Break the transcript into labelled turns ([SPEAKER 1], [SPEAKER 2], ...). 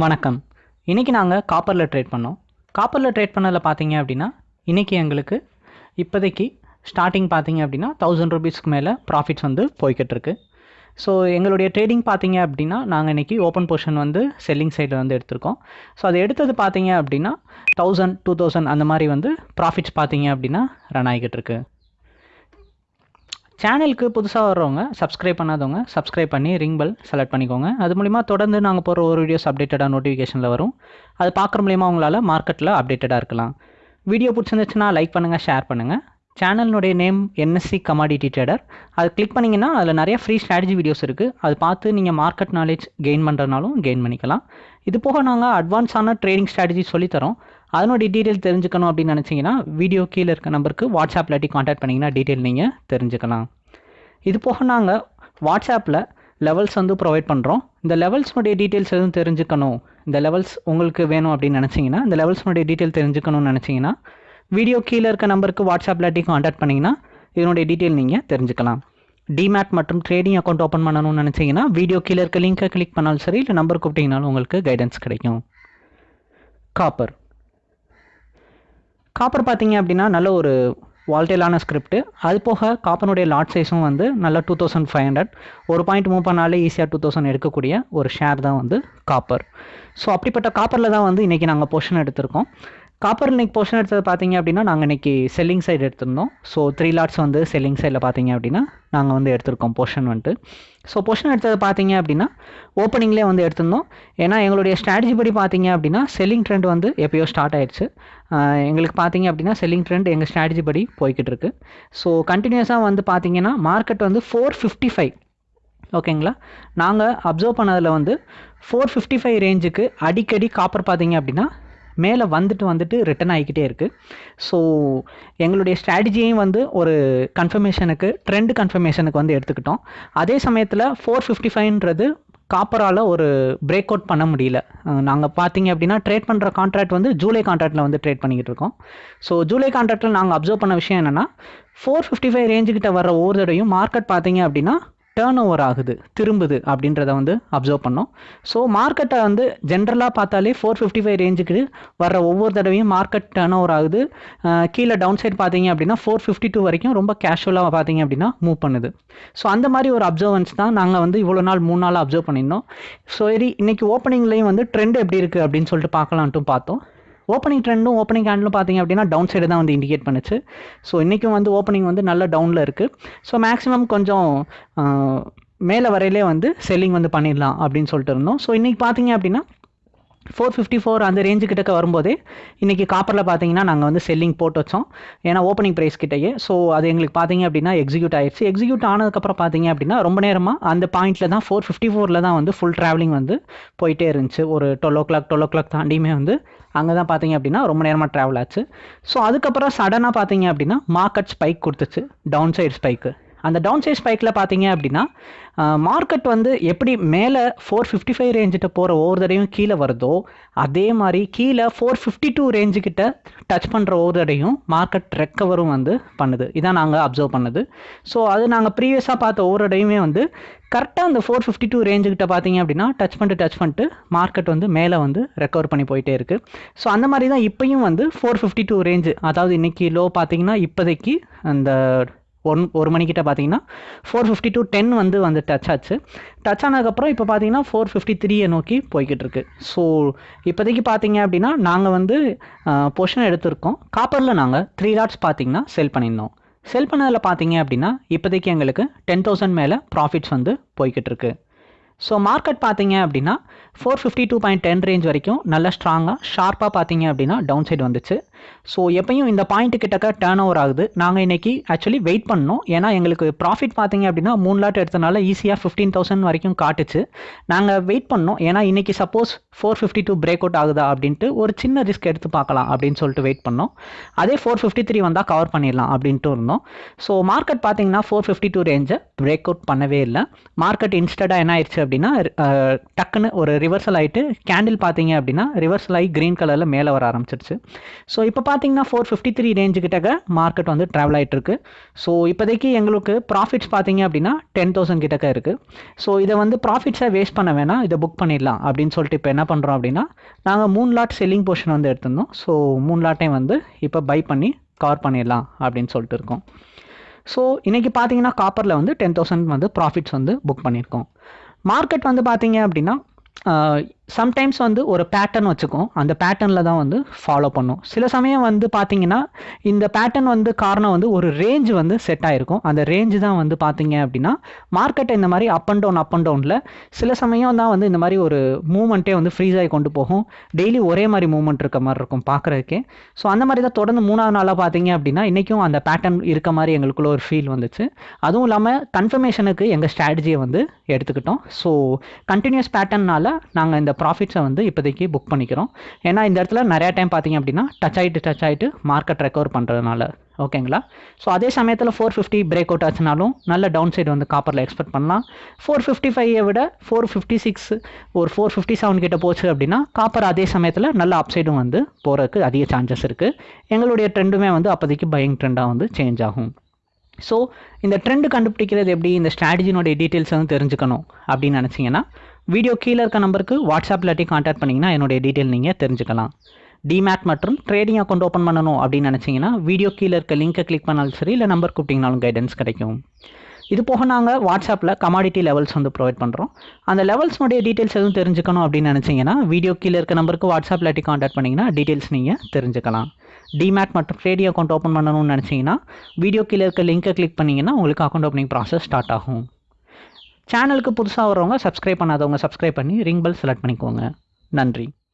[SPEAKER 1] வணக்கம். இன்றைக்கி நாங்கள் காப்பரில் ட்ரேட் பண்ணோம். காப்பரில் ட்ரேட் பண்ணதில் பார்த்தீங்க அப்படின்னா இன்றைக்கி எங்களுக்கு இப்போதைக்கு ஸ்டார்டிங் பார்த்தீங்க அப்படின்னா தௌசண்ட் ருபீஸ்க்கு மேலே ப்ராஃபிட்ஸ் வந்து போய்கிட்டிருக்கு ஸோ எங்களுடைய ட்ரேடிங் பார்த்தீங்க அப்படின்னா நாங்கள் இன்றைக்கி ஓப்பன் போர்ஷன் வந்து செல்லிங் சைடில் வந்து எடுத்திருக்கோம். ஸோ அது எடுத்தது பார்த்தீங்க அப்படின்னா தௌசண்ட் டூ தௌசண்ட் அந்த மாதிரி வந்து ப்ராஃபிட்ஸ் பார்த்தீங்க அப்படின்னா ரன் ஆகிக்கிட்டு இருக்கு. சேனலுக்கு புதுசாக வர்றவங்க சப்ஸ்கிரைப் பண்ணாதவங்க சப்ஸ்கிரைப் பண்ணி ரிங் பெல் செலக்ட் பண்ணிக்கோங்க. அது மூலிமா தொடர்ந்து நாங்கள் போகிற ஒரு வீடியோஸ் அப்டேட்டடாக நோட்டிஃபிகேஷனில் வரும். அது பார்க்குற மூலிமா உங்களால் மார்க்கெட்டில் அப்டேட்டடாக இருக்கலாம். வீடியோ பிடிச்சிருந்துச்சுன்னா லைக் பண்ணுங்கள் ஷேர் பண்ணுங்கள் சேனலினுடைய நேம் என்எஸ்சி கமாடிட்டி ட்ரேடர் அது கிளிக் பண்ணிங்கன்னா அதில் நிறைய ஃப்ரீ ஸ்ட்ராட்டஜி வீடியோஸ் இருக்குது அது பார்த்து நீங்கள் மார்க்கெட் நாலேஜ் கெயின் பண்ணுறதுனாலும் கெயின் பண்ணிக்கலாம். இது போக நாங்கள் அட்வான்ஸான ட்ரேடிங் ஸ்ட்ராட்டஜி சொல்லித்தரோம் அதனுடைய டீட்டெயில் தெரிஞ்சுக்கணும் அப்படின்னு நினச்சிங்கன்னா வீடியோ கீழே இருக்க நம்பருக்கு வாட்ஸ்அப் இல்லாட்டி காண்டாக்ட் பண்ணிங்கன்னா டீட்டெயில் நீங்கள் தெரிஞ்சுக்கலாம். இது போக நாங்கள் வாட்ஸ்அப்பில் லெவல்ஸ் வந்து ப்ரொவைட் பண்ணுறோம் இந்த லெவல்ஸ்னுடைய டீட்டெயில்ஸ் எதுவும் தெரிஞ்சுக்கணும் இந்த லெவல்ஸ் உங்களுக்கு வேணும் அப்படின்னு நினச்சிங்கன்னா இந்த லெவல்ஸ்னுடைய டீட்டெயில் தெரிஞ்சுக்கணும்னு நினச்சிங்கன்னா வீடியோ கீழே இருக்க நம்பருக்கு வாட்ஸ்அப் இல்லாட்டி காண்டாக்ட் பண்ணிங்கன்னா இதனுடைய டீட்டெயில் நீங்கள் தெரிஞ்சுக்கலாம். டிமேட் மற்றும் ட்ரேடிங் அக்கௌண்ட் ஓப்பன் பண்ணணும்னு நினச்சிங்கன்னா வீடியோ கீழே இருக்க லிங்கை கிளிக் பண்ணாலும் சரி இல்லை நம்பர் கூப்பிட்டீங்கனாலும் உங்களுக்கு கைடன்ஸ் கிடைக்கும். காப்பர் காப்பர் பார்த்தீங்க அப்படின்னா நல்ல ஒரு வால்டேலான ஸ்கிரிப்ட் அது போக காப்பனுடைய லாட் சைஸும் வந்து நல்லா டூ தௌசண்ட் ஃபைவ் ஹண்ட்ரட் ஒரு பாயிண்ட் மூவ் பண்ணாலே ஈஸியாக டூ தௌசண்ட் எடுக்கக்கூடிய ஒரு ஷேர் தான் வந்து காப்பர் ஸோ அப்படிப்பட்ட காப்பரில் தான் வந்து இன்றைக்கி நாங்கள் போர்ஷன் எடுத்திருக்கோம். காப்பர் இன்னைக்கு போர்ஷன் எடுத்தது பார்த்தீங்க அப்படின்னா நாங்கள் இன்றைக்கி செல்லிங் சைடு எடுத்திருந்தோம். ஸோ த்ரீ லாட்ஸ் வந்து செல்லிங் சைடில் பார்த்தீங்க அப்படின்னா நாங்கள் வந்து எடுத்திருக்கோம் போர்ஷன் வந்துட்டு. ஸோ போர்ஷன் எடுத்தது பார்த்தீங்க அப்படின்னா ஓப்பனிங்லேயே வந்து எடுத்திருந்தோம். ஏன்னா எங்களுடைய ஸ்ட்ராட்டஜி படி பார்த்தீங்க அப்படின்னா செல்லிங் ட்ரெண்ட் வந்து எப்பயோ ஸ்டார்ட் ஆயிடுச்சு. எங்களுக்கு பார்த்தீங்க அப்படின்னா செல்லிங் ட்ரெண்ட் எங்கள் ஸ்ட்ராட்டஜி படி போய்கிட்டு இருக்கு. ஸோ கண்டினியூஸாக வந்து பார்த்தீங்கன்னா மார்க்கெட் வந்து ஃபோர் ஃபிஃப்டி ஃபைவ் ஓகேங்களா நாங்கள் அப்சர்வ் பண்ணதில் வந்து ஃபோர் ஃபிஃப்டி ஃபைவ் ரேஞ்சுக்கு அடிக்கடி காப்பர் பார்த்தீங்க அப்படின்னா மேலே வந்துட்டு வந்துட்டு ரிட்டன் ஆகிக்கிட்டே இருக்குது ஸோ எங்களுடைய ஸ்ட்ராட்டஜியையும் வந்து ஒரு கன்ஃபர்மேஷனுக்கு ட்ரெண்ட் கன்ஃபர்மேஷனுக்கு வந்து எடுத்துக்கிட்டோம். அதே சமயத்தில் ஃபோர் ஃபிஃப்டி ஃபைவ்ன்றது காப்பரால் ஒரு பிரேக் அவுட் பண்ண முடியல. நாங்கள் பார்த்தீங்க அப்படின்னா ட்ரேட் பண்ணுற கான்ட்ராக்ட் வந்து ஜூலை கான்ட்ராக்டில் வந்து ட்ரேட் பண்ணிக்கிட்டு இருக்கோம். ஸோ ஜூலை கான்ட்ராக்டில் நாங்கள் அப்சர்வ் பண்ண விஷயம் என்னென்னா ஃபோர் ஃபிஃப்டி ஃபைவ் ரேஞ்சுக்கிட்ட வர ஒவ்வொரு தடையும் மார்க்கெட் பார்த்தீங்க அப்படின்னா டேர்ன் ஓவர் ஆகுது திரும்புது அப்படின்றத வந்து அப்சர்வ் பண்ணோம். ஸோ மார்க்கெட்டை வந்து ஜென்ரலாக பார்த்தாலே ஃபோர் ஃபிஃப்டி ஃபைவ் ரேஞ்சுக்கு வர ஒவ்வொரு தடவையும் மார்க்கெட் டேர்ன் ஓவர் ஆகுது கீழே டவுன் சைட் பார்த்தீங்க அப்படின்னா ஃபோர் ஃபிஃப்டி டூ வரைக்கும் ரொம்ப கேஷுவலாக பார்த்தீங்க அப்படின்னா மூவ் பண்ணுது. ஸோ அந்த மாதிரி ஒரு அப்சர்வன்ஸ் தான் நாங்கள் வந்து இவ்வளோ நாள் மூணு நாள் அப்சர்வ் பண்ணியிருந்தோம். ஸோ சரி இன்றைக்கி ஓப்பனிங்லேயும் வந்து ட்ரெண்ட் எப்படி இருக்குது அப்படின்னு சொல்லிட்டு பார்க்கலான்ட்டும் பார்த்தோம். ஓப்பனிங் ட்ரெண்டும் ஓப்பனிங் கேண்டிலும் பார்த்தீங்க அப்படின்னா டவுன் சைடு தான் வந்து இண்டிகேட் பண்ணுச்சு. ஸோ இன்றைக்கும் வந்து ஓப்பனிங் வந்து நல்ல டவுனில் இருக்குது ஸோ மேக்ஸிமம் கொஞ்சம் மேலே வரையிலே வந்து செல்லிங் வந்து பண்ணிடலாம் அப்படின்னு சொல்லிட்டு இருந்தோம். ஸோ இன்றைக்கி பார்த்தீங்க அப்படின்னா ஃபோர் ஃபிஃப்டி ஃபோர் அந்த ரேஞ்சு கிட்டக்க வரும்போது இன்றைக்கி காப்பரில் பார்த்தீங்கன்னா நாங்கள் வந்து செல்லிங் போட்டு வச்சோம். ஏன்னா ஓப்பனிங் ப்ரைஸ் கிட்டேயே. ஸோ அது எங்களுக்கு பார்த்தீங்க அப்படின்னா எக்ஸிக்யூட் ஆயிடுச்சு. எக்ஸிக்யூட் ஆனதுக்கப்புறம் பார்த்தீங்க அப்படின்னா ரொம்ப நேரமாக அந்த பாயிண்ட்டில் தான் ஃபோர் ஃபிஃப்டி ஃபோரில் தான் வந்து ஃபுல் ட்ராவலிங் வந்து போயிட்டே இருந்துச்சு. ஒரு twelve o'clock twelve o'clock தாண்டியுமே வந்து அங்கே தான் பார்த்தீங்க அப்படின்னா ரொம்ப நேரமாக ட்ராவல் ஆச்சு. ஸோ அதுக்கப்புறம் சடனாக பார்த்தீங்க அப்படின்னா மார்க்கெட் ஸ்பைக் கொடுத்துச்சு. டவுன் சைடு ஸ்பைக்கு அந்த டவுன் சைட் ஸ்பைக்கில் பார்த்தீங்க அப்படின்னா மார்க்கெட் வந்து எப்படி மேலே ஃபோர் ஃபிஃப்டி ஃபைவ் ரேஞ்சிட்ட போகிற ஒவ்வொரு தடையும் கீழே வருதோ அதே மாதிரி கீழே ஃபோர் ஃபிஃப்டி டூ ரேஞ்சுக்கிட்ட டச் பண்ணுற ஒவ்வொரு தடையும் மார்க்கெட் ரெக்கவரும் வந்து பண்ணுது. இதான் நாங்கள் அப்சர்வ் பண்ணுது. ஸோ அது நாங்கள் ப்ரீவியஸாக பார்த்த ஒவ்வொரு தடையுமே வந்து கரெக்டாக அந்த ஃபோர் ஃபிஃப்டி டூ ரேஞ்சுக்கிட்ட பார்த்தீங்க அப்படின்னா டச் பண்ணிட்டு டச் பண்ணிட்டு மார்க்கெட் வந்து மேலே வந்து ரெக்கவர் பண்ணி போயிட்டே இருக்குது ஸோ அந்த மாதிரி தான் இப்போயும் வந்து ஃபோர் ஃபிஃப்டி டூ ரேஞ்சு அதாவது இன்றைக்கி லோ பார்த்தீங்கன்னா இப்போதைக்கு அந்த ஒன் ஒரு மணிக்கிட்ட பார்த்தீங்கன்னா ஃபோர் ஃபிஃப்டி டூ டென் வந்து வந்து டச் ஆச்சு. டச் ஆனதுக்கப்புறம் இப்போ பார்த்தீங்கன்னா ஃபோர் ஃபிஃப்டி த்ரீயை நோக்கி போய்கிட்டு இருக்கு ஸோ இப்போதைக்கு பார்த்தீங்க அப்படின்னா நாங்கள் வந்து பொஷன் எடுத்திருக்கோம். காப்பரில் நாங்கள் த்ரீ லாட்ஸ் பார்த்தீங்கன்னா செல் பண்ணியிருந்தோம். செல் பண்ணதில் பார்த்தீங்க அப்படின்னா இப்போதைக்கு எங்களுக்கு டென் தௌசண்ட் மேலே ப்ராஃபிட்ஸ் வந்து போய்கிட்டு இருக்குது ஸோ மார்க்கெட் பார்த்தீங்க அப்படின்னா four fifty two point ten range வரைக்கும் நல்லா ஸ்ட்ராங்காக ஷார்ப்பாக பார்த்தீங்க அப்படின்னா டவுன் சைடு வந்துச்சு. ஸோ எப்பயும் இந்த பாயிண்ட் கிட்டக்க டேர்ன் ஓவர் ஆகுது. நாங்கள் இன்றைக்கி ஆக்சுவலி வெயிட் பண்ணோம். ஏன்னா எங்களுக்கு ப்ராஃபிட் பார்த்தீங்க அப்படின்னா மூணு லாட் எடுத்தனால ஈஸியாக ஃபிஃப்டீன் தௌசண்ட் வரைக்கும் காட்டுச்சு. நாங்கள் வெயிட் பண்ணோம். ஏன்னா இன்றைக்கி suppose four fifty two break out ஆகுதா அப்படின்ட்டு ஒரு சின்ன ரிஸ்க் எடுத்து பார்க்கலாம் அப்படின்னு சொல்லிட்டு வெயிட் பண்ணோம். அதே ஃபோர் ஃபிஃப்டி த்ரீ வந்தால் கவர் பண்ணிடலாம் அப்படின்ட்டு இருந்தோம். ஸோ மார்க்கெட் பார்த்தீங்கன்னா ஃபோர் ஃபிஃப்டி டூ ரேஞ்சை பிரேக் அவுட் பண்ணவே இல்லை. மார்க்கெட் இன்ஸ்டடாக என்ன ஆயிடுச்சு அப்படின்னா டக்குன்னு ஒரு ரிவர்சல் ஆகிட்டு கேண்டில் பார்த்தீங்க அப்படின்னா ரிவர்சல் ஆகி க்ரீன் கலரில் மேலே வர ஆரம்பிச்சிருச்சு. ஸோ இப்போ பார்த்தீங்கன்னா ஃபோர் ஃபிஃப்டி த்ரீ ரேஞ்சு கிட்டக்க மார்க்கெட் வந்து ட்ராவல் ஆகிட்டு இருக்கு. ஸோ இப்போதைக்கு எங்களுக்கு ப்ராஃபிட்ஸ் பார்த்தீங்க அப்படின்னா டென் தௌசண்ட் கிட்டக்க இருக்குது ஸோ இதை வந்து ப்ராஃபிட்ஸை வேஸ்ட் பண்ண வேணாம் இதை புக் பண்ணிடலாம் அப்படின்னு சொல்லிட்டு இப்போ என்ன பண்ணுறோம் அப்படின்னா நாங்கள் மூணு லாட் செல்லிங் போர்ஷன் வந்து எடுத்திருந்தோம். ஸோ மூணு லாட்டையும் வந்து இப்போ பை பண்ணி கவர் பண்ணிடலாம் அப்படின்னு சொல்லிட்டு இருக்கோம். ஸோ இன்றைக்கி பார்த்தீங்கன்னா காப்பரில் வந்து டென் தௌசண்ட் வந்து ப்ராஃபிட்ஸ் வந்து புக் பண்ணியிருக்கோம். மார்க்கெட் வந்து பார்த்தீங்க அப்படின்னா சம்டைம்ஸ் வந்து ஒரு பேட்டர்ன் வச்சுக்கும். அந்த பேட்டர்னில் தான் வந்து ஃபாலோ பண்ணும். சில சமயம் வந்து பார்த்தீங்கன்னா இந்த பேட்டர்ன் வந்து காரணம் வந்து ஒரு ரேஞ்ச் வந்து செட் ஆகிருக்கும் அந்த ரேஞ்சு தான் வந்து பார்த்தீங்க அப்படின்னா மார்க்கெட்டை இந்த மாதிரி up and down up and டவுனில் சில சமயம் தான் வந்து இந்த மாதிரி ஒரு மூமெண்ட்டே வந்து ஃப்ரீஸ் ஆகி கொண்டு போகும். டெய்லி ஒரே மாதிரி மூமெண்ட் இருக்க மாதிரி இருக்கும் பார்க்குறதுக்கே ஸோ அந்த மாதிரி தான் தொடர்ந்து மூணாவது நாளாக பார்த்தீங்க அப்படின்னா இன்றைக்கும் அந்த பேட்டர்ன் இருக்க மாதிரி எங்களுக்குள்ள ஒரு ஃபீல் வந்துச்சு. அதுவும் இல்லாமல் கன்ஃபர்மேஷனுக்கு எங்கள் ஸ்ட்ராட்டஜியை வந்து எடுத்துக்கிட்டோம். ஸோ கண்டினியூஸ் பேட்டர்னால் நாங்கள் இந்த ப்ராஃபிட்ஸை வந்து இப்போதைக்கு புக் பண்ணிக்கிறோம். ஏன்னா இந்த இடத்துல நிறையா டைம் பார்த்தீங்க அப்படின்னா டச் ஆகிட்டு டச் ஆகிட்டு மார்க்கெட் ரெக்கவர் பண்ணுறதுனால ஓகேங்களா? ஸோ அதே சமயத்தில் ஃபோர் ஃபிஃப்டி பிரேக் அவுட் ஆச்சுனாலும் நல்ல டவுன் சைடு வந்து காப்பரில் எக்ஸ்பெக்ட் பண்ணலாம். ஃபோர் ஃபிஃப்டி ஃபைவை விட ஃபோர் ஃபிஃப்டி சிக்ஸ் ஒரு ஃபோர் ஃபிஃப்டி செவன் கிட்ட போச்சு அப்படின்னா காப்பர் அதே சமயத்தில் நல்ல அப்சைடும் வந்து போகிறதுக்கு அதிக சான்சஸ் இருக்குது எங்களுடைய ட்ரெண்டுமே வந்து அப்போதைக்கு பையிங் ட்ரெண்டாக வந்து சேஞ்ச் ஆகும். ஸோ இந்த ட்ரெண்டு கண்டுபிடிக்கிறது எப்படி? இந்த ஸ்ட்ராட்டஜினுடைய டீட்டெயில்ஸ் வந்து தெரிஞ்சுக்கணும் அப்படின்னு நினச்சிங்கன்னா வீடியோ கீழே இருக்க நம்பருக்கு வாட்ஸ்அப்பில் இல்லாட்டி காண்டாக்ட் பண்ணிங்கன்னா என்னுடைய டீட்டெயில் நீங்கள் தெரிஞ்சுக்கலாம். டிமேட் மற்றும் ட்ரேடிங் அக்கௌண்ட் ஓப்பன் பண்ணணும் அப்படின்னு நினச்சிங்கன்னா வீடியோ கீழே இருக்க லிங்கை கிளிக் பண்ணாலும் சரி இல்லை நம்பர் கூப்பிட்டிங்கனாலும் கைடன்ஸ் கிடைக்கும். இது போக நாங்கள் வாட்ஸ்அப்பில் கமாடிட்டி லெவல்ஸ் வந்து ப்ரொவைட் பண்ணுறோம் அந்த லெவல்ஸ்னுடைய டீட்டெயில்ஸ் எதுவும் தெரிஞ்சுக்கணும் அப்படின்னு நினச்சிங்கன்னா வீடியோ கீழே இருக்க நம்பருக்கு வாட்ஸ்அப்பில் இல்லாட்டி காண்டாக்ட் பண்ணிங்கன்னா டீட்டெயில்ஸ் நீங்கள் தெரிஞ்சுக்கலாம். டிமேட் மற்றும் ட்ரேடிங் அக்கௌண்ட் ஓப்பன் பண்ணணும்னு நினச்சிங்கன்னா வீடியோ கீழே இருக்க லிங்கை கிளிக் பண்ணிங்கன்னா உங்களுக்கு அக்கௌண்ட் ஓப்பனிங் ப்ராசஸ் ஸ்டார்ட் ஆகும். சேனலுக்கு புதுசாக வரவங்க சப்ஸ்கிரைப் பண்ணாதவங்க சப்ஸ்கிரைப் பண்ணி ரிங் பெல் செலக்ட் பண்ணிக்கோங்க. நன்றி.